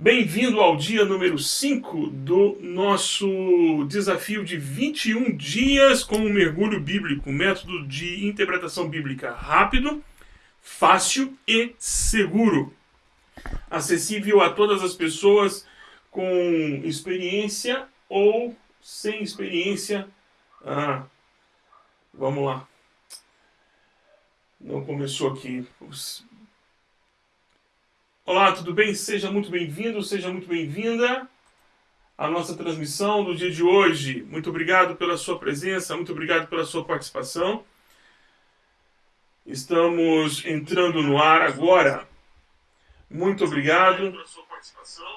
Bem-vindo ao dia número 5 do nosso desafio de 21 dias com o mergulho bíblico, método de interpretação bíblica rápido, fácil e seguro. Acessível a todas as pessoas com experiência ou sem experiência. Ah, vamos lá. Não começou aqui. Olá, tudo bem? Seja muito bem-vindo, seja muito bem-vinda à nossa transmissão do dia de hoje. Muito obrigado pela sua presença, muito obrigado pela sua participação. Estamos entrando no ar agora. Muito obrigado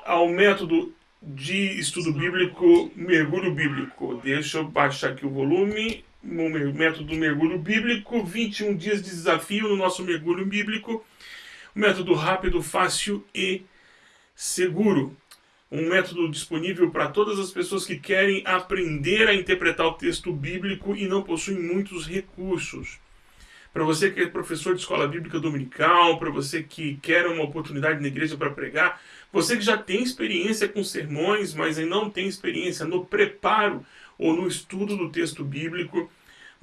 ao método de estudo bíblico Mergulho Bíblico. Deixa eu baixar aqui o volume. O método Mergulho Bíblico, 21 dias de desafio no nosso Mergulho Bíblico um método rápido, fácil e seguro. Um método disponível para todas as pessoas que querem aprender a interpretar o texto bíblico e não possuem muitos recursos. Para você que é professor de escola bíblica dominical, para você que quer uma oportunidade na igreja para pregar, você que já tem experiência com sermões, mas não tem experiência no preparo ou no estudo do texto bíblico,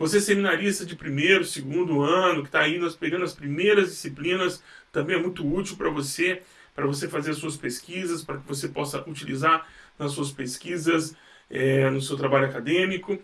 você seminarista de primeiro, segundo ano, que está aí nós pegando as primeiras disciplinas também é muito útil para você, para você fazer as suas pesquisas, para que você possa utilizar nas suas pesquisas, é, no seu trabalho acadêmico.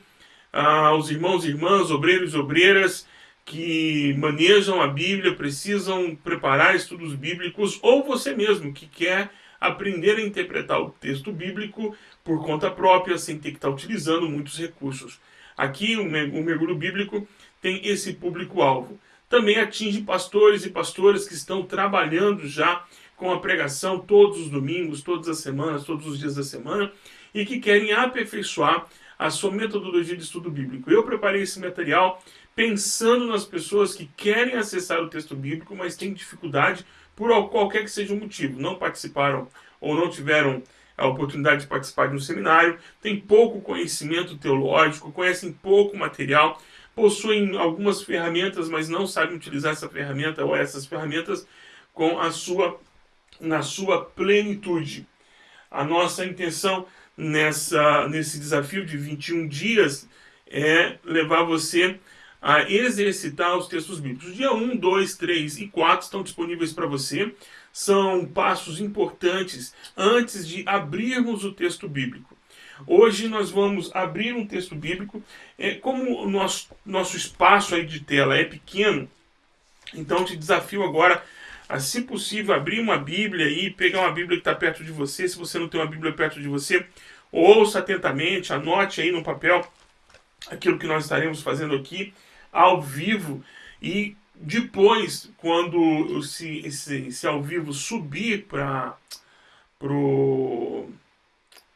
Ah, os irmãos e irmãs, obreiros e obreiras que manejam a Bíblia, precisam preparar estudos bíblicos, ou você mesmo que quer aprender a interpretar o texto bíblico por conta própria, sem ter que estar utilizando muitos recursos. Aqui, o mergulho bíblico tem esse público-alvo também atinge pastores e pastoras que estão trabalhando já com a pregação todos os domingos, todas as semanas, todos os dias da semana e que querem aperfeiçoar a sua metodologia de estudo bíblico. Eu preparei esse material pensando nas pessoas que querem acessar o texto bíblico, mas têm dificuldade por qualquer que seja o motivo. Não participaram ou não tiveram a oportunidade de participar de um seminário, têm pouco conhecimento teológico, conhecem pouco material, possuem algumas ferramentas, mas não sabem utilizar essa ferramenta ou essas ferramentas com a sua, na sua plenitude. A nossa intenção nessa, nesse desafio de 21 dias é levar você a exercitar os textos bíblicos. Dia 1, 2, 3 e 4 estão disponíveis para você. São passos importantes antes de abrirmos o texto bíblico. Hoje nós vamos abrir um texto bíblico. É, como o nosso, nosso espaço aí de tela é pequeno, então te desafio agora a, se possível, abrir uma Bíblia e pegar uma Bíblia que está perto de você. Se você não tem uma Bíblia perto de você, ouça atentamente, anote aí no papel aquilo que nós estaremos fazendo aqui ao vivo e depois, quando se, esse, ao vivo subir para o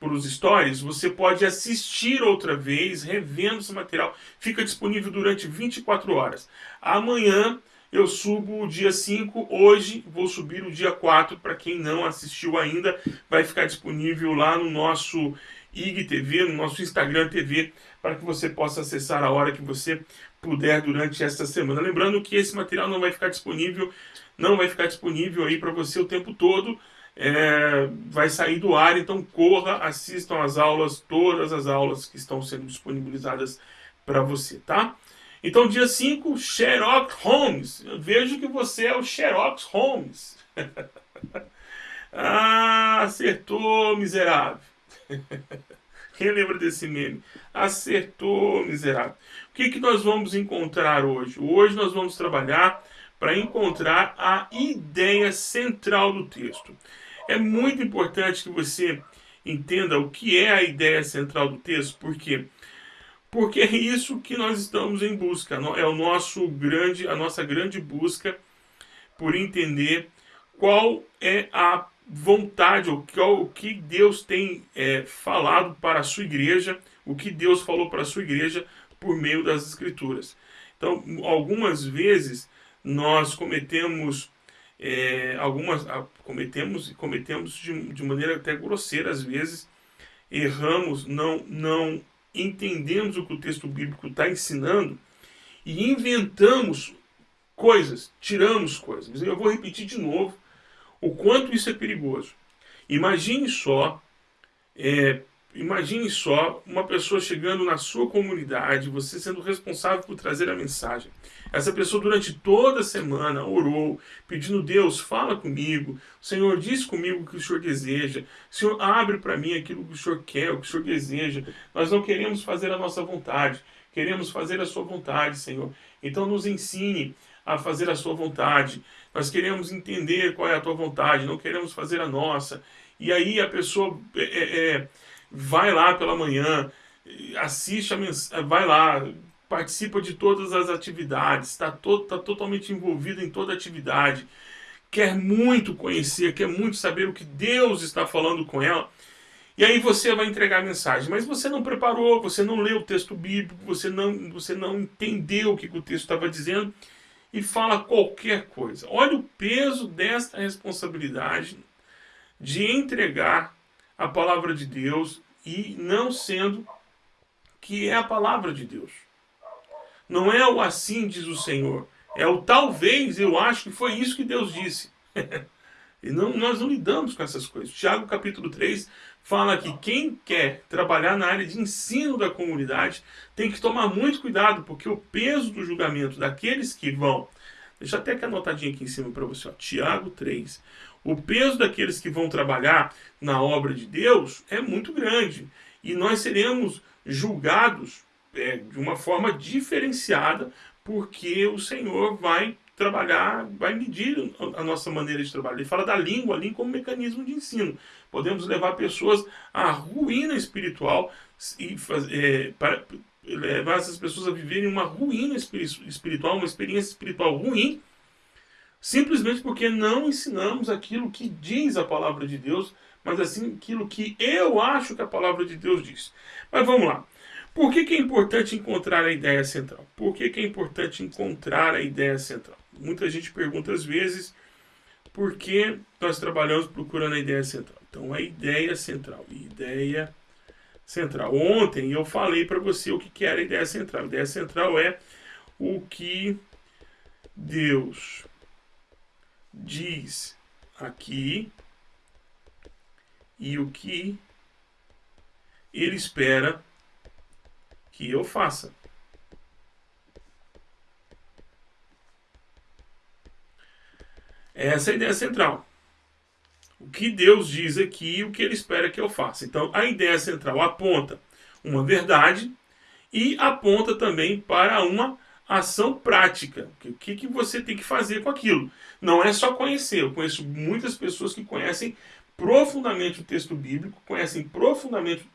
para os stories, você pode assistir outra vez, revendo esse material. Fica disponível durante 24 horas. Amanhã eu subo o dia 5, hoje vou subir o dia 4, para quem não assistiu ainda, vai ficar disponível lá no nosso IGTV, no nosso Instagram TV, para que você possa acessar a hora que você puder durante esta semana. Lembrando que esse material não vai ficar disponível, não vai ficar disponível aí para você o tempo todo, é, vai sair do ar, então corra, assistam as aulas, todas as aulas que estão sendo disponibilizadas para você, tá? Então, dia 5, Sherlock Holmes. Eu vejo que você é o Sherlock Holmes. ah, acertou, miserável. Quem lembra desse meme? Acertou, miserável. O que, que nós vamos encontrar hoje? Hoje nós vamos trabalhar para encontrar a ideia central do texto. É muito importante que você entenda o que é a ideia central do texto, por quê? Porque é isso que nós estamos em busca, é o nosso grande, a nossa grande busca por entender qual é a vontade, ou qual, o que Deus tem é, falado para a sua igreja, o que Deus falou para a sua igreja por meio das Escrituras. Então, algumas vezes nós cometemos é, algumas cometemos cometemos de, de maneira até grosseira às vezes erramos não não entendemos o que o texto bíblico está ensinando e inventamos coisas tiramos coisas eu vou repetir de novo o quanto isso é perigoso Imagine só, é, imagine só uma pessoa chegando na sua comunidade, você sendo responsável por trazer a mensagem. Essa pessoa durante toda a semana orou, pedindo Deus, fala comigo, Senhor diz comigo o que o Senhor deseja, Senhor abre para mim aquilo que o Senhor quer, o que o Senhor deseja. Nós não queremos fazer a nossa vontade, queremos fazer a sua vontade, Senhor. Então nos ensine a fazer a sua vontade. Nós queremos entender qual é a tua vontade, não queremos fazer a nossa. E aí a pessoa é, é, é vai lá pela manhã, assiste a vai lá, participa de todas as atividades, está to tá totalmente envolvido em toda atividade, quer muito conhecer, quer muito saber o que Deus está falando com ela. E aí você vai entregar a mensagem, mas você não preparou, você não leu o texto bíblico, você não, você não entendeu o que o texto estava dizendo e fala qualquer coisa. Olha o peso desta responsabilidade de entregar a palavra de Deus e não sendo que é a palavra de Deus. Não é o assim diz o Senhor, é o talvez, eu acho que foi isso que Deus disse. e não, nós não lidamos com essas coisas. Tiago capítulo 3 fala que quem quer trabalhar na área de ensino da comunidade tem que tomar muito cuidado, porque o peso do julgamento daqueles que vão. Deixa até que anotadinha aqui em cima para você, ó, Tiago 3. O peso daqueles que vão trabalhar na obra de Deus é muito grande. E nós seremos julgados é, de uma forma diferenciada, porque o Senhor vai trabalhar, vai medir a nossa maneira de trabalhar. Ele fala da língua ali como mecanismo de ensino. Podemos levar pessoas à ruína espiritual e é, para levar essas pessoas a viverem uma ruína espiritual, uma experiência espiritual ruim, simplesmente porque não ensinamos aquilo que diz a palavra de Deus, mas assim aquilo que eu acho que a palavra de Deus diz. Mas vamos lá. Por que, que é importante encontrar a ideia central? Por que, que é importante encontrar a ideia central? Muita gente pergunta às vezes por que nós trabalhamos procurando a ideia central. Então, a ideia central. Ideia central. Ontem eu falei para você o que era a ideia central. A ideia central é o que Deus diz aqui e o que ele espera que eu faça. Essa é a ideia central. O que Deus diz aqui e o que ele espera que eu faça. Então, a ideia central aponta uma verdade e aponta também para uma ação prática. O que, que você tem que fazer com aquilo? Não é só conhecer. Eu conheço muitas pessoas que conhecem profundamente o texto bíblico, conhecem profundamente,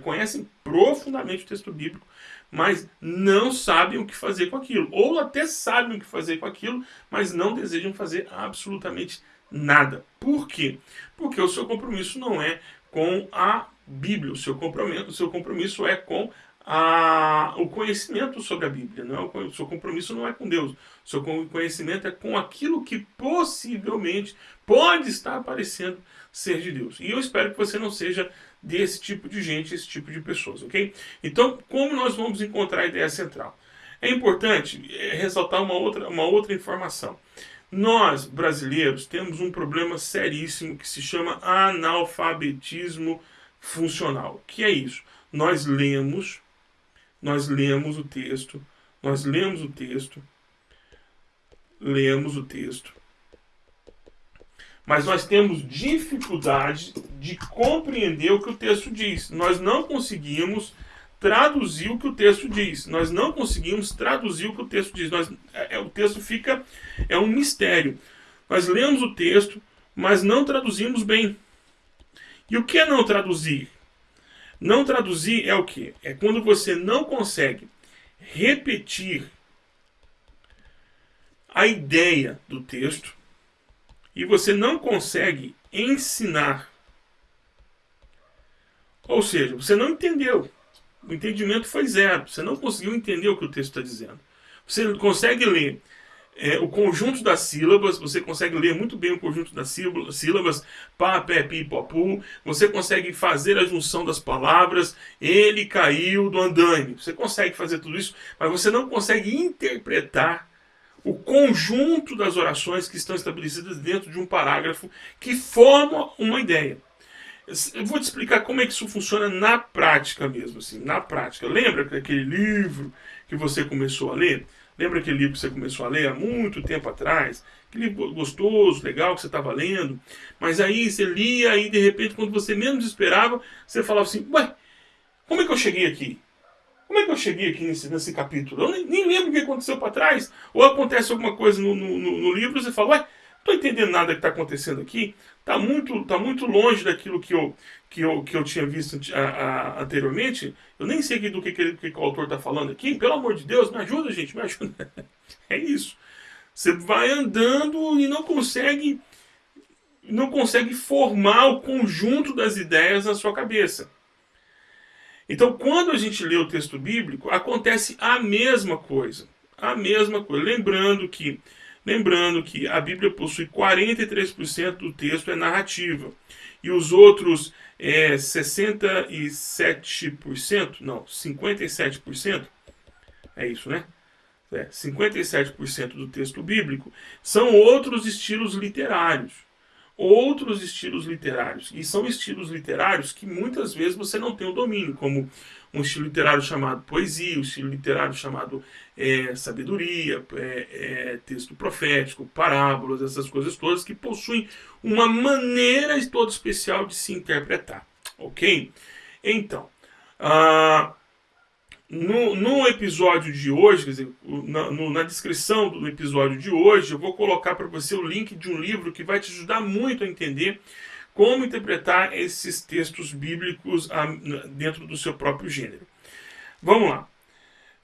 conhecem profundamente o texto bíblico, mas não sabem o que fazer com aquilo. Ou até sabem o que fazer com aquilo, mas não desejam fazer absolutamente nada. Por quê? Porque o seu compromisso não é com a Bíblia, o seu compromisso, o seu compromisso é com a, o conhecimento sobre a Bíblia. Não é, o seu compromisso não é com Deus. O seu conhecimento é com aquilo que possivelmente pode estar aparecendo ser de Deus. E eu espero que você não seja desse tipo de gente, esse tipo de pessoas, ok? Então, como nós vamos encontrar a ideia central? É importante é, ressaltar uma outra, uma outra informação. Nós, brasileiros, temos um problema seríssimo que se chama analfabetismo funcional. O que é isso? Nós lemos, nós lemos o texto, nós lemos o texto, lemos o texto, mas nós temos dificuldade de compreender o que o texto diz. Nós não conseguimos traduzir o que o texto diz. Nós não conseguimos traduzir o que o texto diz. Nós, é, é, o texto fica é um mistério. Nós lemos o texto, mas não traduzimos bem. E o que é não traduzir? Não traduzir é o que? É quando você não consegue repetir a ideia do texto e você não consegue ensinar. Ou seja, você não entendeu. O entendimento foi zero. Você não conseguiu entender o que o texto está dizendo. Você consegue ler é, o conjunto das sílabas, você consegue ler muito bem o conjunto das sílabas, pá, pé, pi, pu. Você consegue fazer a junção das palavras, ele caiu do andaime. Você consegue fazer tudo isso, mas você não consegue interpretar o conjunto das orações que estão estabelecidas dentro de um parágrafo que forma uma ideia. Eu vou te explicar como é que isso funciona na prática mesmo, assim, na prática. Lembra daquele livro que você começou a ler? Lembra aquele livro que você começou a ler há muito tempo atrás? Aquele livro gostoso, legal que você estava lendo. Mas aí você lia e de repente, quando você menos esperava, você falava assim, ué, como é que eu cheguei aqui? Como é que eu cheguei aqui nesse, nesse capítulo? Eu nem, nem lembro o que aconteceu para trás. Ou acontece alguma coisa no, no, no livro e você fala, ué, estou entendendo nada que está acontecendo aqui. Está muito, tá muito longe daquilo que eu, que eu, que eu tinha visto a, a, anteriormente. Eu nem sei do que, que, que, que o autor está falando aqui. Pelo amor de Deus, me ajuda, gente, me ajuda. é isso. Você vai andando e não consegue não consegue formar o conjunto das ideias na sua cabeça. Então, quando a gente lê o texto bíblico, acontece a mesma coisa. A mesma coisa. Lembrando que Lembrando que a Bíblia possui 43% do texto é narrativa e os outros é, 67%, não, 57%, é isso, né? É, 57% do texto bíblico são outros estilos literários. Outros estilos literários. E são estilos literários que muitas vezes você não tem o domínio, como um estilo literário chamado poesia, um estilo literário chamado é, sabedoria, é, é, texto profético, parábolas, essas coisas todas que possuem uma maneira toda especial de se interpretar. Ok? Então, ah, no, no, episódio de hoje, quer dizer, na, no, na descrição do episódio de hoje, eu vou colocar para você o link de um livro que vai te ajudar muito a entender como interpretar esses textos bíblicos ah, dentro do seu próprio gênero. Vamos lá.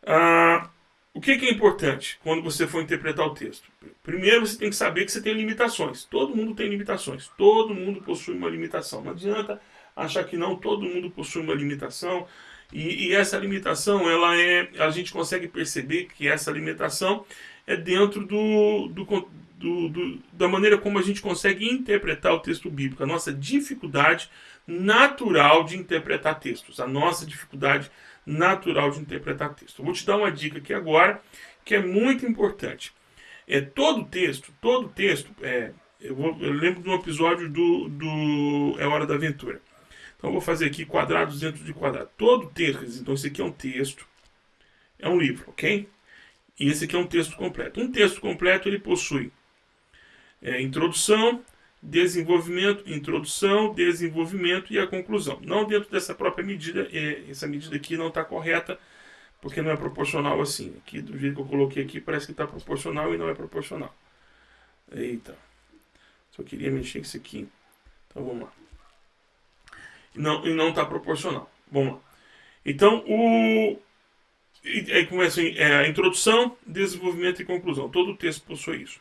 Ah, o que, é importante quando você for interpretar o texto? Primeiro, você tem que saber que você tem limitações. Todo mundo tem limitações. Todo mundo possui uma limitação. Não adianta achar que não. Todo mundo possui uma limitação. E, e essa limitação, ela é, a gente consegue perceber que essa limitação é dentro do, do, do, do, da maneira como a gente consegue interpretar o texto bíblico, a nossa dificuldade natural de interpretar textos, a nossa dificuldade natural de interpretar texto. Vou te dar uma dica aqui agora que é muito importante. É todo texto, todo texto, é, eu, vou, eu lembro de um episódio do, do É Hora da Aventura. Então eu vou fazer aqui quadrados dentro de quadrado. Todo texto, então esse aqui é um texto, é um livro, ok? E esse aqui é um texto completo. Um texto completo ele possui é, introdução, desenvolvimento, introdução, desenvolvimento e a conclusão. Não dentro dessa própria medida, é, essa medida aqui não está correta, porque não é proporcional assim. Aqui, do jeito que eu coloquei aqui, parece que está proporcional e não é proporcional. Eita. Só queria mexer com isso aqui. Então vamos lá. E não está não tá proporcional. Vamos lá. Então, o... Aí começa é, a introdução, desenvolvimento e conclusão. Todo o texto possui isso.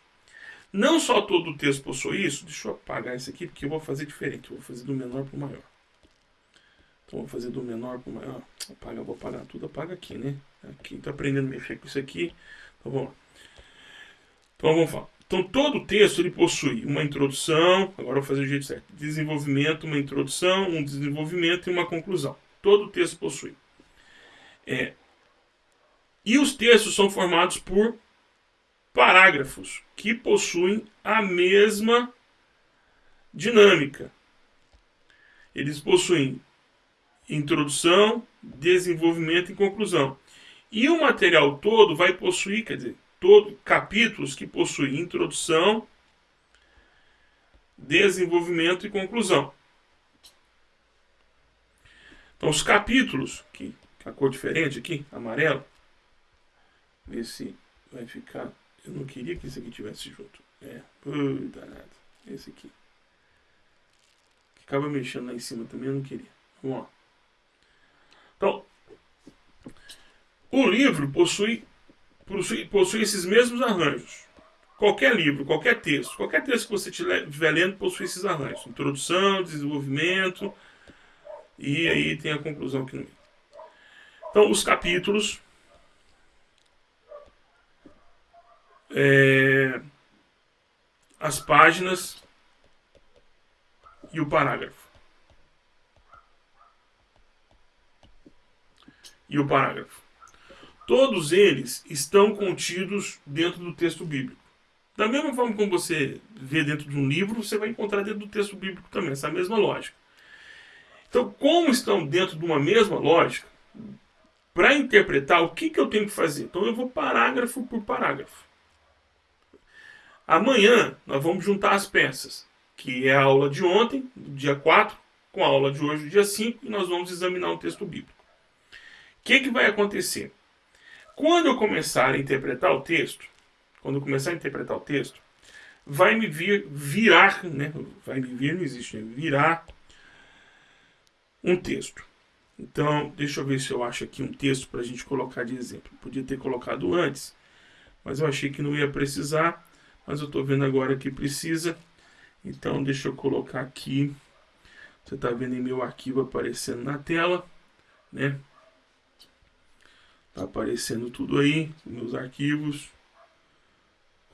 Não só todo o texto possui isso, deixa eu apagar isso aqui, porque eu vou fazer diferente. Eu vou fazer do menor para o maior. Então, vou fazer do menor para o maior. Apaga, vou apagar tudo, apaga aqui, né? Aqui, estou aprendendo a mexer com isso aqui. Então, vamos lá. Então, vamos falar. Então, todo o texto ele possui uma introdução, agora vou fazer o jeito certo, desenvolvimento, uma introdução, um desenvolvimento e uma conclusão. Todo o texto possui. É, e os textos são formados por parágrafos que possuem a mesma dinâmica. Eles possuem introdução, desenvolvimento e conclusão. E o material todo vai possuir, quer dizer, todo, capítulos que possuem introdução, desenvolvimento e conclusão. Então, os capítulos, que a cor diferente aqui, amarelo, ver se vai ficar eu não queria que esse aqui tivesse junto. É, puta nada. Esse aqui. Que acaba mexendo lá em cima também, eu não queria. Vamos lá. Então, o livro possui, possui, possui esses mesmos arranjos. Qualquer livro, qualquer texto, qualquer texto que você estiver lendo possui esses arranjos. Introdução, desenvolvimento e aí tem a conclusão aqui no meio. Então, os capítulos é, as páginas e o parágrafo. E o parágrafo. Todos eles estão contidos dentro do texto bíblico. Da mesma forma como você vê dentro de um livro, você vai encontrar dentro do texto bíblico também, essa mesma lógica. Então, como estão dentro de uma mesma lógica, para interpretar, o que, que eu tenho que fazer? Então, eu vou parágrafo por parágrafo. Amanhã, nós vamos juntar as peças, que é a aula de ontem, do dia 4, com a aula de hoje, dia 5, e nós vamos examinar o texto bíblico. O que, que vai acontecer? Quando eu começar a interpretar o texto, quando eu começar a interpretar o texto, vai me vir, virar, né? Vai me vir, não existe, né? Virar um texto. Então, deixa eu ver se eu acho aqui um texto para a gente colocar de exemplo. Podia ter colocado antes, mas eu achei que não ia precisar, mas eu estou vendo agora que precisa. Então, deixa eu colocar aqui. Você está vendo em meu arquivo aparecendo na tela, né? Tá aparecendo tudo aí, meus arquivos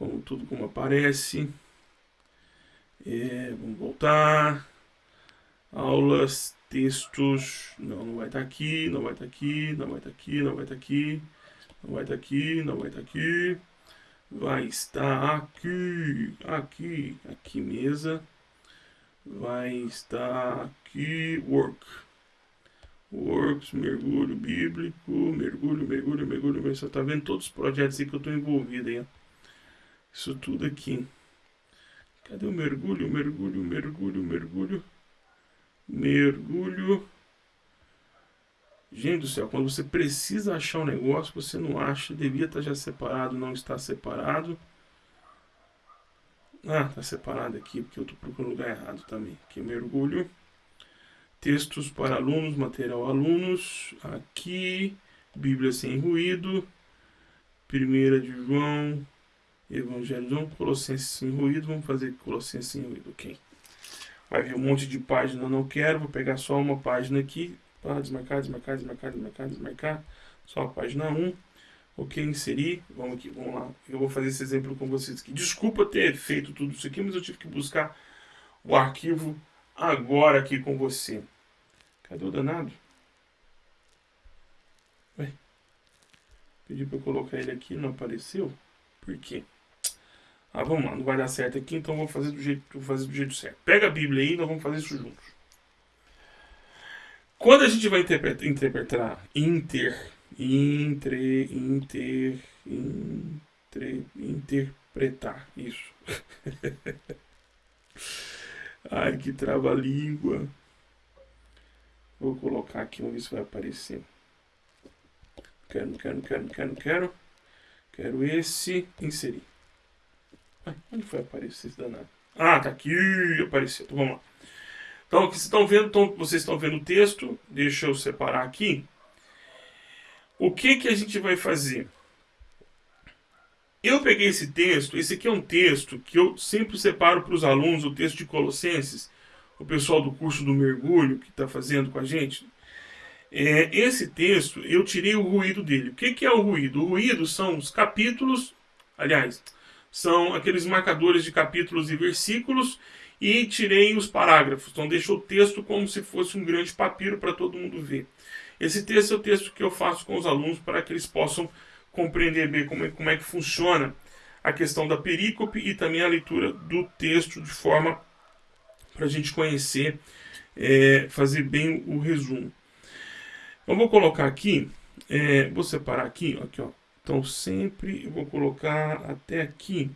como tudo como aparece. É, vamos voltar. Aulas, textos. Não, não vai estar tá aqui, não vai estar tá aqui, não vai estar tá aqui, não vai estar aqui, não vai estar aqui, não vai estar aqui. Vai estar aqui, aqui, aqui mesa. Vai estar aqui work. Works, mergulho bíblico, mergulho, mergulho, mergulho. Você está vendo todos os projetos aí que eu estou envolvido aí. Isso tudo aqui. Cadê o mergulho? Mergulho, mergulho, mergulho. Mergulho. Gente do céu, quando você precisa achar um negócio, você não acha, devia estar já separado, não está separado. Ah, está separado aqui, porque eu estou procurando lugar errado também. Aqui, mergulho. Textos para alunos, material alunos. Aqui, Bíblia sem ruído. Primeira de João, Evangelho de João, Colossenses sem ruído, vamos fazer Colossenses sem ruído, ok. Vai vir um monte de página, não quero, vou pegar só uma página aqui, para desmarcar, desmarcar, desmarcar, desmarcar, desmarcar, só a página 1, ok, inserir, vamos aqui, vamos lá, eu vou fazer esse exemplo com vocês aqui. Desculpa ter feito tudo isso aqui, mas eu tive que buscar o arquivo agora aqui com você. Cadê o danado? Ué, pedi para colocar ele aqui, não apareceu? Por quê? Ah, vamos lá, não vai dar certo aqui, então vou fazer do jeito, vou fazer do jeito certo. Pega a Bíblia aí, nós vamos fazer isso juntos. Quando a gente vai interpretar, interpretar inter, inter, inter, inter, interpretar isso. Ai, que trava-língua. Vou colocar aqui, vamos ver se vai aparecer. Quero, quero, quero, quero, quero. Quero esse, inserir. Ai, onde foi aparecer esse danado? Ah, tá aqui, apareceu. Então vamos lá. Então, vocês estão vendo, então, vocês estão vendo o texto. Deixa eu separar aqui. O que que a gente vai fazer? Eu peguei esse texto, esse aqui é um texto que eu sempre separo para os alunos, o texto de Colossenses, o pessoal do curso do mergulho que está fazendo com a gente. É, esse texto, eu tirei o ruído dele. O que, que é o ruído? O ruído são os capítulos, aliás, são aqueles marcadores de capítulos e versículos e tirei os parágrafos. Então deixo o texto como se fosse um grande papiro para todo mundo ver. Esse texto é o texto que eu faço com os alunos para que eles possam compreender bem como é, como é que funciona a questão da perícope e também a leitura do texto de forma para a gente conhecer, é, fazer bem o resumo. Eu vou colocar aqui, é, vou separar aqui, aqui ó, então sempre eu vou colocar até aqui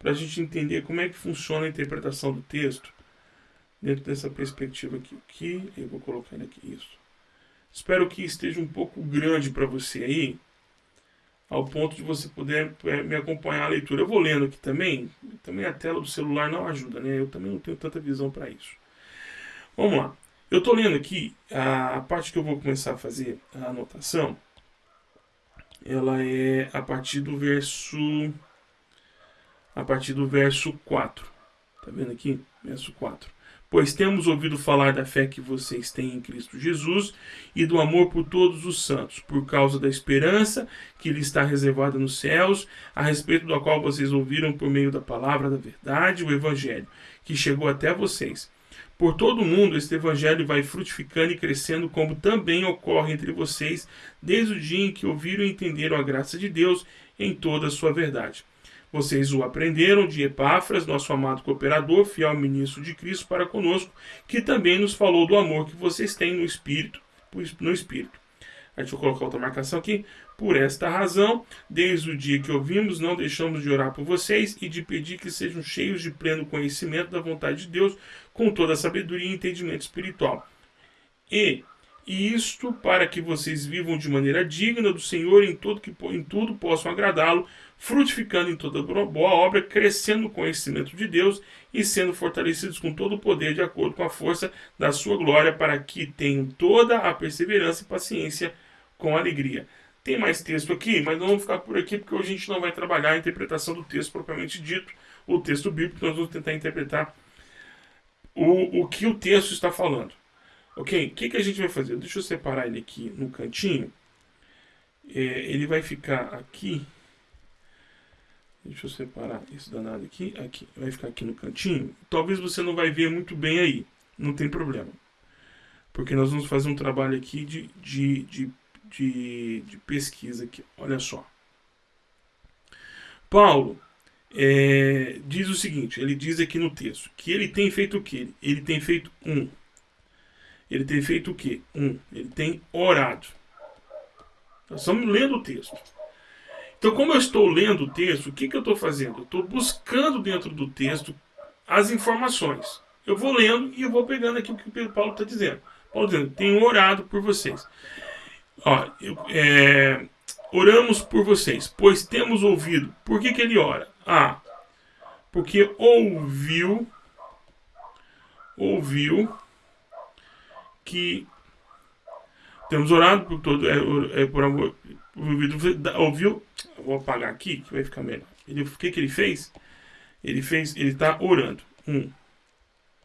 para a gente entender como é que funciona a interpretação do texto dentro dessa perspectiva aqui. Aqui eu vou colocar aqui isso. Espero que esteja um pouco grande para você aí, ao ponto de você poder é, me acompanhar a leitura. Eu vou lendo aqui também, também a tela do celular não ajuda, né? Eu também não tenho tanta visão para isso. Vamos lá. Eu estou lendo aqui a parte que eu vou começar a fazer a anotação ela é a partir do verso a partir do verso 4. Tá vendo aqui? Verso 4. Pois temos ouvido falar da fé que vocês têm em Cristo Jesus e do amor por todos os santos, por causa da esperança que lhe está reservada nos céus, a respeito da qual vocês ouviram por meio da palavra da verdade, o Evangelho, que chegou até vocês por todo o mundo, este evangelho vai frutificando e crescendo, como também ocorre entre vocês, desde o dia em que ouviram e entenderam a graça de Deus em toda a sua verdade. Vocês o aprenderam de Epáfras, nosso amado cooperador, fiel ministro de Cristo para conosco, que também nos falou do amor que vocês têm no Espírito, no Espírito. Deixa eu colocar outra marcação aqui. Por esta razão, desde o dia que ouvimos, não deixamos de orar por vocês e de pedir que sejam cheios de pleno conhecimento da vontade de Deus, com toda a sabedoria e entendimento espiritual. E isto para que vocês vivam de maneira digna do Senhor em tudo que em tudo possam agradá-lo, frutificando em toda boa obra, crescendo no conhecimento de Deus e sendo fortalecidos com todo o poder de acordo com a força da sua glória, para que tenham toda a perseverança e paciência com alegria. Tem mais texto aqui, mas não vamos ficar por aqui porque hoje a gente não vai trabalhar a interpretação do texto propriamente dito, o texto bíblico, nós vamos tentar interpretar o, o que o texto está falando. Ok? O que, que a gente vai fazer? Deixa eu separar ele aqui no cantinho. É, ele vai ficar aqui. Deixa eu separar esse danado aqui. Aqui. Vai ficar aqui no cantinho. Talvez você não vai ver muito bem aí. Não tem problema. Porque nós vamos fazer um trabalho aqui de, de, de de, de pesquisa aqui. Olha só. Paulo é, diz o seguinte: ele diz aqui no texto que ele tem feito o que? Ele tem feito um. Ele tem feito o que? Um. Ele tem orado. Nós estamos lendo o texto. Então, como eu estou lendo o texto, o que, que eu estou fazendo? Estou buscando dentro do texto as informações. Eu vou lendo e eu vou pegando aqui o que o Paulo está dizendo. Paulo dizendo, tenho orado por vocês. Ó, eu, é, oramos por vocês, pois temos ouvido. Por que, que ele ora? Ah, porque ouviu, ouviu que temos orado por todo, é, é por amor, ouviu, vou apagar aqui que vai ficar melhor. Ele, o que, que ele fez? Ele fez, ele está orando. Um,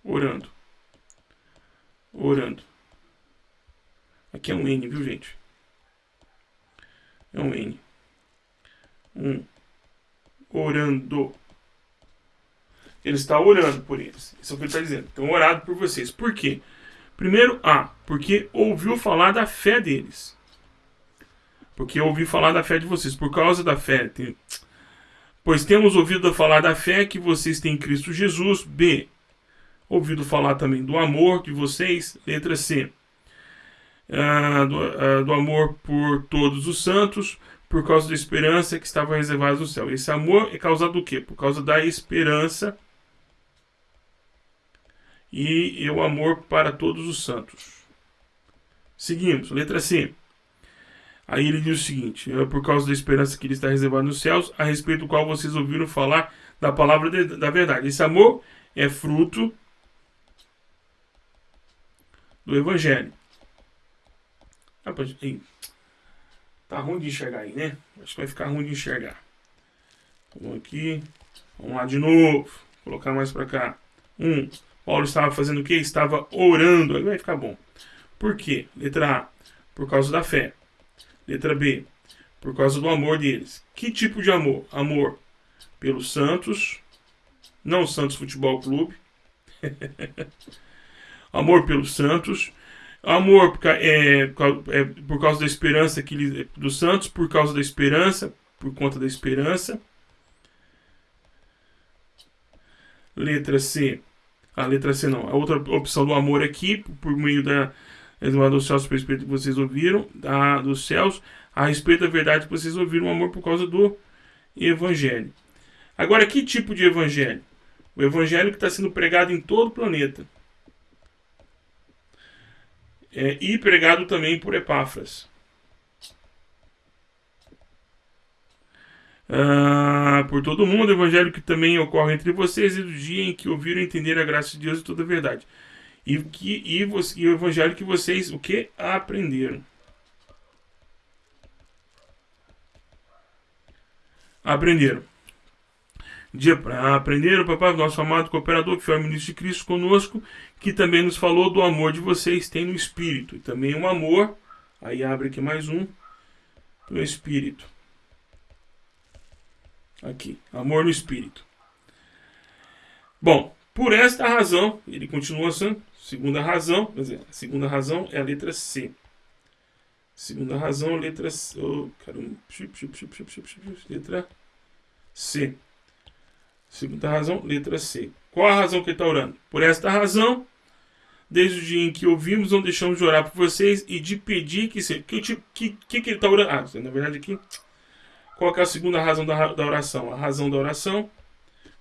orando, orando. Aqui é um N, viu gente? É um N. Um. Orando. Ele está orando por eles. Isso é o que ele está dizendo. Então, orado por vocês. Por quê? Primeiro, A. Porque ouviu falar da fé deles. Porque ouviu falar da fé de vocês. Por causa da fé. Tem... Pois temos ouvido falar da fé que vocês têm em Cristo Jesus. B. Ouvido falar também do amor de vocês. Letra C ah, do, ah, do, amor por todos os santos, por causa da esperança que estava reservada no céu. Esse amor é causado do quê? Por causa da esperança e, o amor para todos os santos. Seguimos, letra C. Aí ele diz o seguinte: é por causa da esperança que ele está reservado nos céus, a respeito do qual vocês ouviram falar da palavra de, da verdade. Esse amor é fruto do Evangelho. Tá ruim de enxergar aí, né? Acho que vai ficar ruim de enxergar. Vamos aqui. Vamos lá de novo. Vou colocar mais para cá. Um. Paulo estava fazendo o quê? Estava orando. Aí vai ficar bom. Por quê? Letra A. Por causa da fé. Letra B. Por causa do amor deles. Que tipo de amor? Amor pelos Santos. Não Santos Futebol Clube. amor pelos Santos Amor é, é, por causa da esperança que ele, dos santos, por causa da esperança, por conta da esperança. Letra C. A letra C não. A outra opção do amor aqui, por meio da dos céus, por respeito que vocês ouviram, da, dos céus, a respeito da verdade que vocês ouviram, o amor por causa do evangelho. Agora, que tipo de evangelho? O evangelho que está sendo pregado em todo o planeta é, e pregado também por Epáfras. Ah, por todo mundo, o evangelho que também ocorre entre vocês e do dia em que ouviram entender a graça de Deus e toda a verdade. E, que, e, e o evangelho que vocês o que aprenderam. Aprenderam dia para aprender o papai, nosso amado cooperador, que foi o ministro de Cristo conosco, que também nos falou do amor de vocês tem no Espírito. E também um amor, aí abre aqui mais um, no Espírito. Aqui, amor no Espírito. Bom, por esta razão, ele continua assim, segunda razão, a segunda razão é a letra C. Segunda razão, letra C. Oh, caramba, letra C. Segunda razão, letra C. Qual a razão que ele está orando? Por esta razão, desde o dia em que ouvimos, não deixamos de orar por vocês e de pedir que seja. Que, que, que, que ele está orando? Ah, na verdade aqui. Qual é a segunda razão da, da oração? A razão da oração.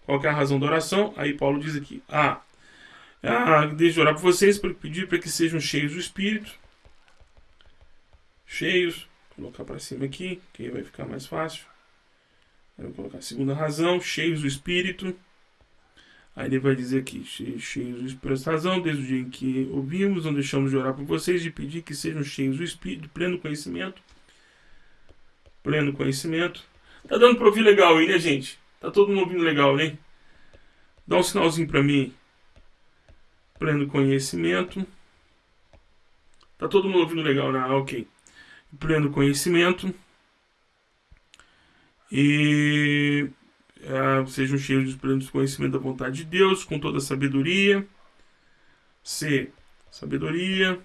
Qual é a razão da oração? Aí Paulo diz aqui. Ah, ah desde de orar por vocês, para pedir para que sejam cheios do Espírito. Cheios. Vou colocar para cima aqui, que aí vai ficar mais fácil. Eu vou colocar a segunda razão, cheios do Espírito. Aí ele vai dizer aqui, cheios do Espírito, essa razão, desde o dia em que ouvimos, não deixamos de orar por vocês, de pedir que sejam cheios do Espírito, pleno conhecimento. Pleno conhecimento. Tá dando para ouvir legal aí, né, gente? Tá todo mundo ouvindo legal, né? Dá um sinalzinho para mim. Pleno conhecimento. Tá todo mundo ouvindo legal, né? Ah, ok. Pleno conhecimento. E é, sejam cheios de pleno conhecimento da vontade de Deus, com toda a sabedoria. C. Sabedoria.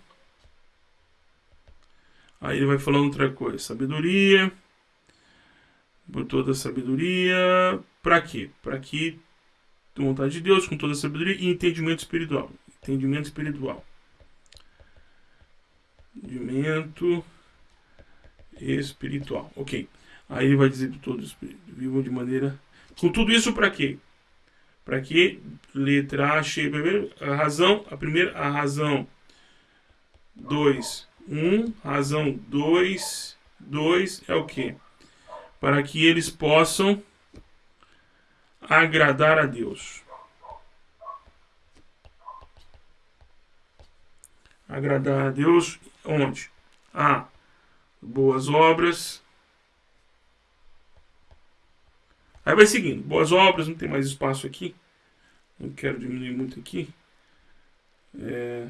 Aí ele vai falando outra coisa. Sabedoria. Por toda a sabedoria. Para quê? Para que a vontade de Deus, com toda a sabedoria e entendimento espiritual. Entendimento espiritual. Entendimento espiritual. Ok. Aí ele vai dizer que todos vivam de maneira com tudo isso para quê? Para que letra A cheia, primeiro, a razão, a primeira, a razão 2, 1, razão 2, 2 é o que? Para que eles possam agradar a Deus. Agradar a Deus onde? A. Boas obras Aí vai seguindo. Boas obras, não tem mais espaço aqui. Não quero diminuir muito aqui. É...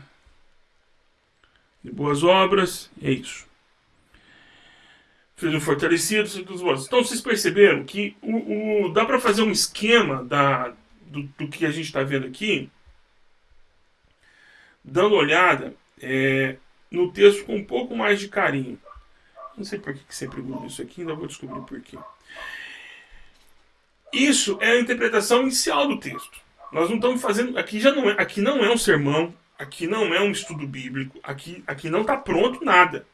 Boas obras, é isso. Sejam fortalecidos dos votos. Então vocês perceberam que o, o dá para fazer um esquema da, do, do que a gente está vendo aqui, dando olhada é, no texto com um pouco mais de carinho. Não sei por que, que sempre muda isso aqui, ainda vou descobrir por quê. Isso é a interpretação inicial do texto. Nós não estamos fazendo. Aqui já não é, aqui não é um sermão, aqui não é um estudo bíblico, aqui, aqui não está pronto nada.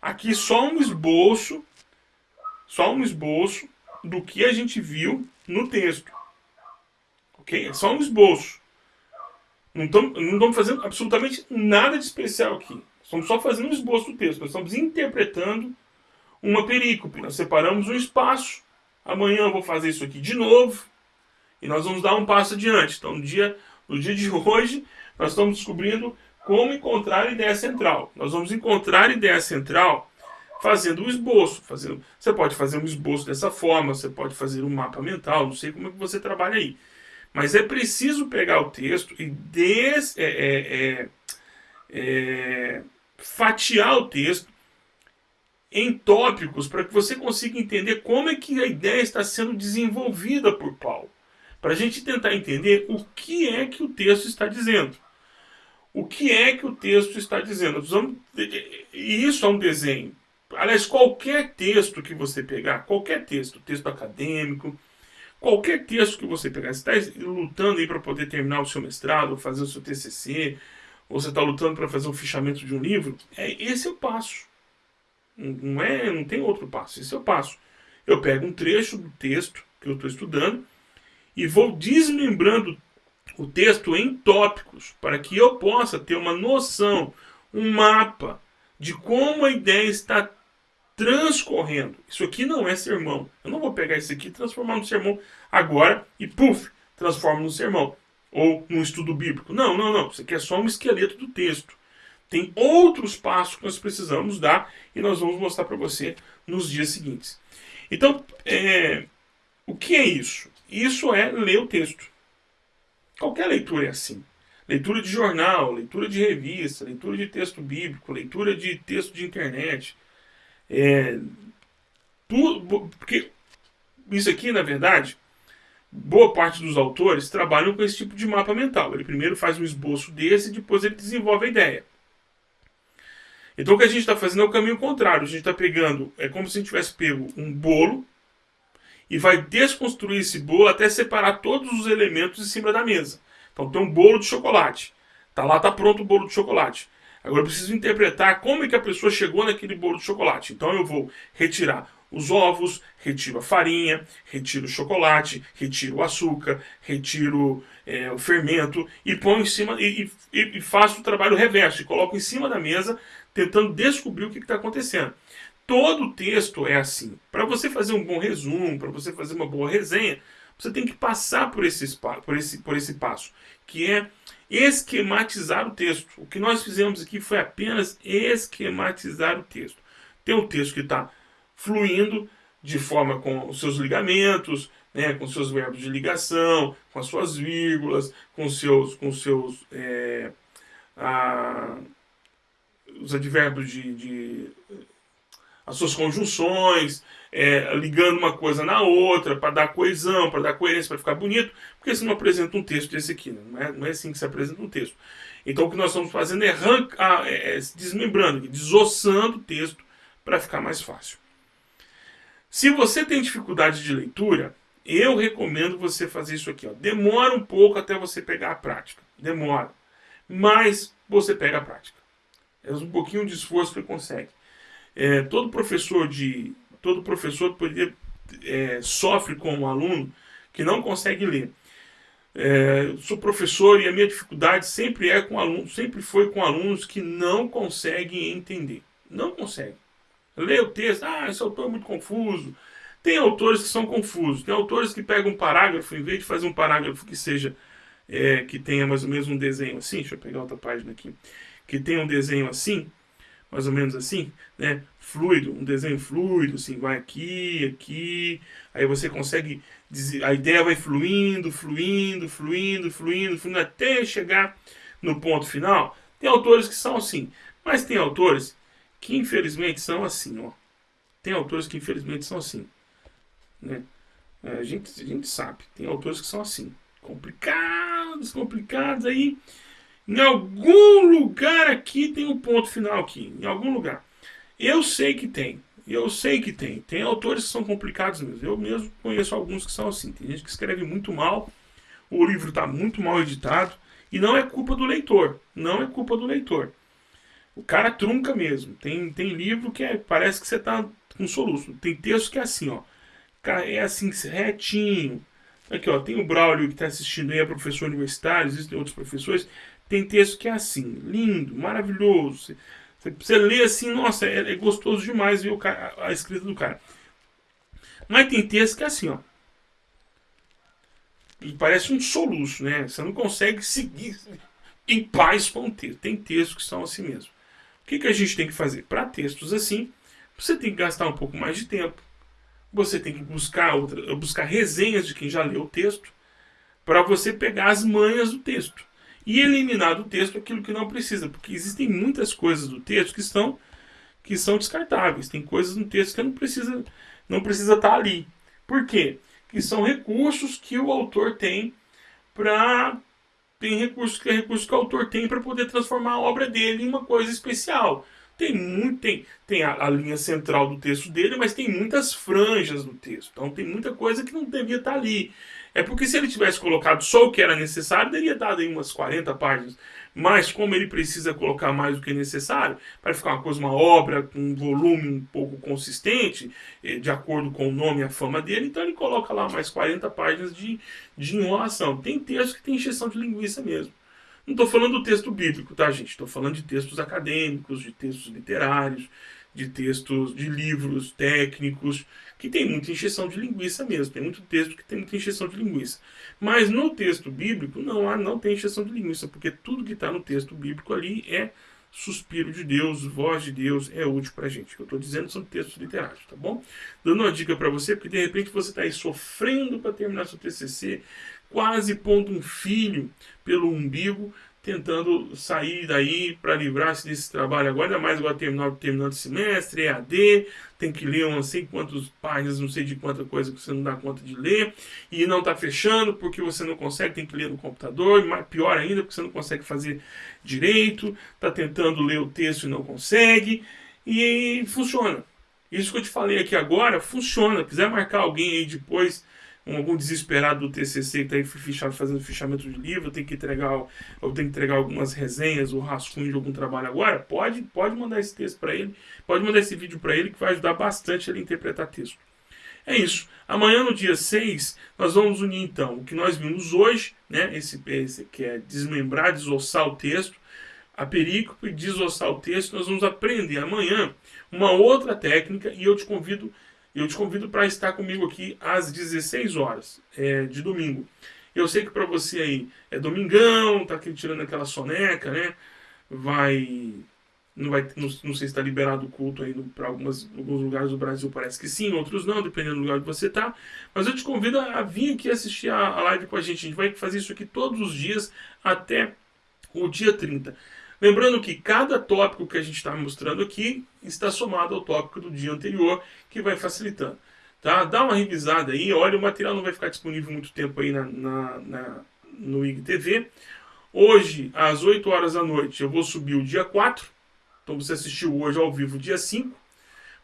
Aqui só um esboço, só um esboço do que a gente viu no texto. Ok? É só um esboço. Não estamos, fazendo absolutamente nada de especial aqui. Estamos só fazendo um esboço do texto. Nós estamos interpretando uma perícope. Nós separamos um espaço Amanhã eu vou fazer isso aqui de novo. E nós vamos dar um passo adiante. Então, no dia, no dia de hoje, nós estamos descobrindo como encontrar a ideia central. Nós vamos encontrar a ideia central fazendo um esboço. Fazendo, você pode fazer um esboço dessa forma, você pode fazer um mapa mental, não sei como é que você trabalha aí. Mas é preciso pegar o texto e des, é, é, é, é fatiar o texto em tópicos para que você consiga entender como é que a ideia está sendo desenvolvida por Paulo. Para a gente tentar entender o que é que o texto está dizendo. O que é que o texto está dizendo? E isso é um desenho. Aliás, qualquer texto que você pegar, qualquer texto, texto acadêmico, qualquer texto que você pegar, você está lutando aí para poder terminar o seu mestrado, fazer o seu TCC, ou você está lutando para fazer o fichamento de um livro, é esse é o passo. Não, é, não tem outro passo. Esse é o passo. Eu pego um trecho do texto que eu estou estudando e vou desmembrando o texto em tópicos para que eu possa ter uma noção, um mapa de como a ideia está transcorrendo. Isso aqui não é sermão. Eu não vou pegar isso aqui e transformar no sermão agora e puf, transformo no sermão ou num estudo bíblico. Não, não, não. Isso aqui é só um esqueleto do texto. Tem outros passos que nós precisamos dar e nós vamos mostrar para você nos dias seguintes. Então, é, o que é isso? Isso é ler o texto. Qualquer leitura é assim. Leitura de jornal, leitura de revista, leitura de texto bíblico, leitura de texto de internet. É, tudo, porque isso aqui, na verdade, boa parte dos autores trabalham com esse tipo de mapa mental. Ele primeiro faz um esboço desse e depois ele desenvolve a ideia. Então o que a gente está fazendo é o caminho contrário. A gente está pegando, é como se a gente tivesse pego um bolo e vai desconstruir esse bolo até separar todos os elementos em cima da mesa. Então tem um bolo de chocolate. Tá lá, tá pronto o bolo de chocolate. Agora eu preciso interpretar como é que a pessoa chegou naquele bolo de chocolate. Então eu vou retirar os ovos, retiro a farinha, retiro o chocolate, retiro o açúcar, retiro é, o fermento e ponho em cima e, e, e, faço o trabalho reverso e coloco em cima da mesa tentando descobrir o que está acontecendo. Todo o texto é assim. Para você fazer um bom resumo, para você fazer uma boa resenha, você tem que passar por esse, por esse, por esse passo, que é esquematizar o texto. O que nós fizemos aqui foi apenas esquematizar o texto. Tem um texto que está fluindo de forma com os seus ligamentos, né, com seus verbos de ligação, com as suas vírgulas, com seus, com seus é, a, os advérbios de, de, as suas conjunções, é, ligando uma coisa na outra para dar coesão, para dar coerência, para ficar bonito, porque você não apresenta um texto desse aqui, né? não, é, não é assim que se apresenta um texto. Então o que nós estamos fazendo é, é, é desmembrando, desossando o texto para ficar mais fácil. Se você tem dificuldade de leitura, eu recomendo você fazer isso aqui. Ó. Demora um pouco até você pegar a prática. Demora. Mas você pega a prática. É um pouquinho de esforço que consegue. É, todo professor de todo professor poderia, é, sofre com um aluno que não consegue ler. É, sou professor e a minha dificuldade sempre é com alunos, sempre foi com alunos que não conseguem entender. Não conseguem. Lê o texto, ah, esse autor é muito confuso. Tem autores que são confusos, tem autores que pegam um parágrafo, em vez de fazer um parágrafo que seja, é, que tenha mais ou menos um desenho assim, deixa eu pegar outra página aqui, que tenha um desenho assim, mais ou menos assim, né? Fluido, um desenho fluido, assim, vai aqui, aqui, aí você consegue, a ideia vai fluindo, fluindo, fluindo, fluindo, fluindo, até chegar no ponto final. Tem autores que são assim, mas tem autores que infelizmente são assim, ó. Tem autores que infelizmente são assim, né? É, a, gente, a gente sabe, tem autores que são assim, complicados, complicados, aí em algum lugar aqui tem um ponto final aqui, em algum lugar. Eu sei que tem, eu sei que tem. Tem autores que são complicados mesmo. Eu mesmo conheço alguns que são assim. Tem gente que escreve muito mal, o livro está muito mal editado, e não é culpa do leitor, não é culpa do leitor. O cara trunca mesmo. Tem, tem livro que é, parece que você está com soluço. Tem texto que é assim, ó. É assim, retinho. Aqui, ó, tem o Braulio que está assistindo aí, é professor universitário, existem outros professores. Tem texto que é assim, lindo, maravilhoso. Você, você lê assim, nossa, é, é gostoso demais ver o cara, a escrita do cara. Mas tem texto que é assim, ó. E parece um soluço, né? Você não consegue seguir em paz com o texto. Tem textos que são assim mesmo que, que a gente tem que fazer? Para textos assim, você tem que gastar um pouco mais de tempo. Você tem que buscar, outra, buscar resenhas de quem já leu o texto para você pegar as manhas do texto e eliminar do texto aquilo que não precisa, porque existem muitas coisas do texto que estão que são descartáveis. Tem coisas no texto que não precisa não precisa estar tá ali. Por quê? Que são recursos que o autor tem para tem recursos que, recursos que o autor tem para poder transformar a obra dele em uma coisa especial. Tem muito, tem, tem a, a, linha central do texto dele, mas tem muitas franjas no texto. Então tem muita coisa que não devia estar tá ali. É porque se ele tivesse colocado só o que era necessário, teria dado aí umas 40 páginas. Mas como ele precisa colocar mais do que necessário, para ficar uma coisa, uma obra com um volume um pouco consistente, eh, de acordo com o nome e a fama dele, então ele coloca lá mais 40 páginas de, de enrolação. Tem textos que tem injeção de linguiça mesmo. Não estou falando do texto bíblico, tá, gente? Estou falando de textos acadêmicos, de textos literários, de textos, de livros técnicos, que tem muita injeção de linguiça mesmo. Tem muito texto que tem muita injeção de linguiça. Mas no texto bíblico não há, não tem injeção de linguiça, porque tudo que está no texto bíblico ali é suspiro de Deus, voz de Deus, é útil para a gente. Eu estou dizendo são textos literários, tá bom? Dando uma dica para você, porque de repente você está aí sofrendo para terminar seu TCC, quase pondo um filho pelo umbigo, tentando sair daí para livrar-se desse trabalho agora, ainda mais agora terminando, terminando o semestre, EAD, tem que ler não sei quantas páginas, não sei de quanta coisa que você não dá conta de ler, e não está fechando porque você não consegue, tem que ler no computador, mas pior ainda porque você não consegue fazer direito, está tentando ler o texto e não consegue, e funciona. Isso que eu te falei aqui agora funciona. Quiser marcar alguém aí depois, algum desesperado do TCC que está fichado, fazendo fichamento de livro, tem que entregar, tem que entregar algumas resenhas ou rascunho de algum trabalho agora, pode, pode mandar esse texto para ele, pode mandar esse vídeo para ele que vai ajudar bastante ele a interpretar texto. É isso. Amanhã, no dia 6, nós vamos unir então o que nós vimos hoje, né? Esse, esse que é desmembrar, desossar o texto, a perícope, desossar o texto. Nós vamos aprender amanhã uma outra técnica e eu te convido, eu te convido para estar comigo aqui às 16 horas é, de domingo. Eu sei que para você aí é domingão, tá aqui tirando aquela soneca, né? Vai não, vai, não, não sei se está liberado o culto aí para alguns lugares do Brasil, parece que sim, outros não, dependendo do lugar que você está. Mas eu te convido a vir aqui assistir a, a live com a gente. A gente vai fazer isso aqui todos os dias até o dia 30. Lembrando que cada tópico que a gente está mostrando aqui está somado ao tópico do dia anterior, que vai facilitando. Tá? Dá uma revisada aí, olha, o material não vai ficar disponível muito tempo aí na, na, na no IGTV. Hoje, às 8 horas da noite, eu vou subir o dia 4 então você assistiu hoje ao vivo dia 5,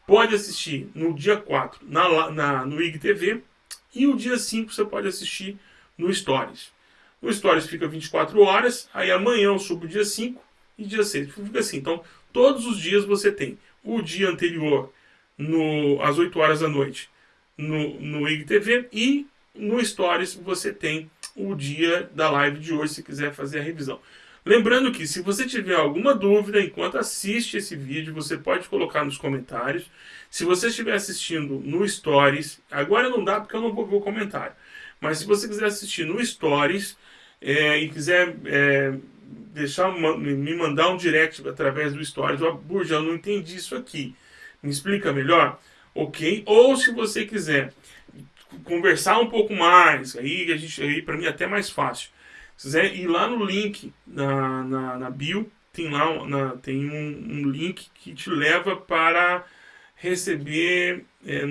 pode assistir no dia 4 na, na, no IGTV e o dia 5 você pode assistir no Stories. No Stories fica 24 horas, aí amanhã eu subo o dia 5 e dia 6. Fica assim. Então, todos os dias você tem o dia anterior no, às 8 horas da noite no, no IGTV e no Stories você tem o dia da live de hoje, se quiser fazer a revisão. Lembrando que se você tiver alguma dúvida enquanto assiste esse vídeo, você pode colocar nos comentários. Se você estiver assistindo no Stories, agora não dá porque eu não vou ver o comentário. Mas se você quiser assistir no Stories é, e quiser é, deixar me mandar um direct através do Stories, ó, Burja, eu não entendi isso aqui. Me explica melhor? Ok? Ou se você quiser conversar um pouco mais, aí a gente aí para mim é até mais fácil. Se quiser ir lá no link na, na, na bio, tem lá na, tem um, um, link que te leva para receber, é,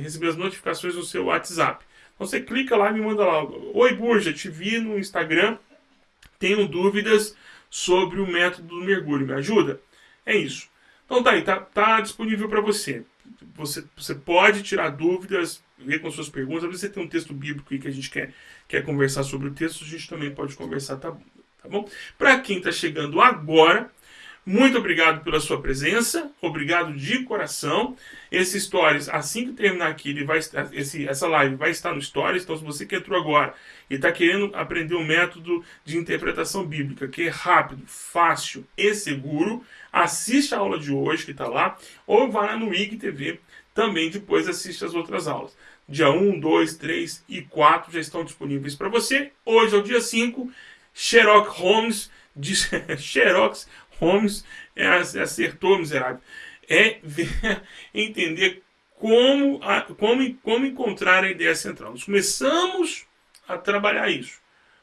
receber as notificações no seu WhatsApp. Então você clica lá e me manda lá. Oi Burja, te vi no Instagram, tenho dúvidas sobre o método do mergulho, me ajuda? É isso. Então tá aí, tá, tá disponível para você. você. Você pode tirar dúvidas, ver com suas perguntas. Às vezes você tem um texto bíblico aí que a gente quer, quer conversar sobre o texto, a gente também pode conversar, tá, tá bom? Para quem está chegando agora, muito obrigado pela sua presença, obrigado de coração. Esse Stories, assim que terminar aqui, ele vai esse, essa live vai estar no Stories, então se você que entrou agora e está querendo aprender um método de interpretação bíblica, que é rápido, fácil e seguro, assiste a aula de hoje que está lá, ou vá lá no IGTV, também depois assiste as outras aulas. Dia 1, 2, 3 e 4 já estão disponíveis para você. Hoje é o dia 5. Sherlock Holmes, diz, Sherlock Holmes é, acertou, miserável. É ver, entender como, como, como encontrar a ideia central. Nós começamos a trabalhar isso.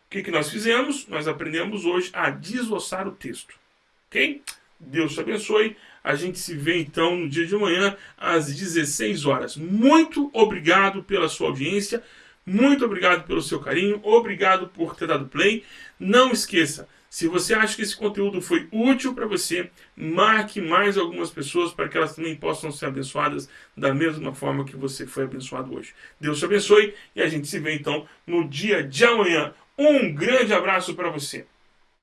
O que, que nós fizemos? Nós aprendemos hoje a desossar o texto. Ok? Deus te abençoe. A gente se vê então no dia de amanhã às 16 horas. Muito obrigado pela sua audiência. Muito obrigado pelo seu carinho. Obrigado por ter dado play. Não esqueça, se você acha que esse conteúdo foi útil para você, marque mais algumas pessoas para que elas também possam ser abençoadas da mesma forma que você foi abençoado hoje. Deus te abençoe e a gente se vê então no dia de amanhã. Um grande abraço para você.